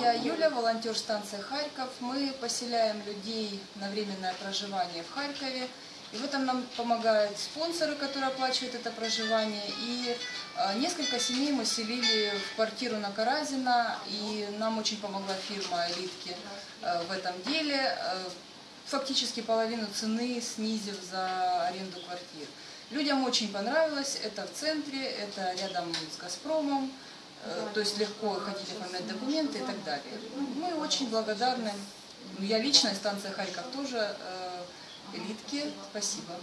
Я Юля, волонтер станции Харьков. Мы поселяем людей на временное проживание в Харькове. И в этом нам помогают спонсоры, которые оплачивают это проживание. И э, несколько семей мы селили в квартиру на Каразина. И нам очень помогла фирма «Элитки» э, в этом деле. Э, фактически половину цены снизив за аренду квартир. Людям очень понравилось. Это в центре, это рядом с «Газпромом». То есть легко ходить оформлять документы и так далее. Мы очень благодарны. Я лично, и станция Харьков тоже, э, элитке. Спасибо.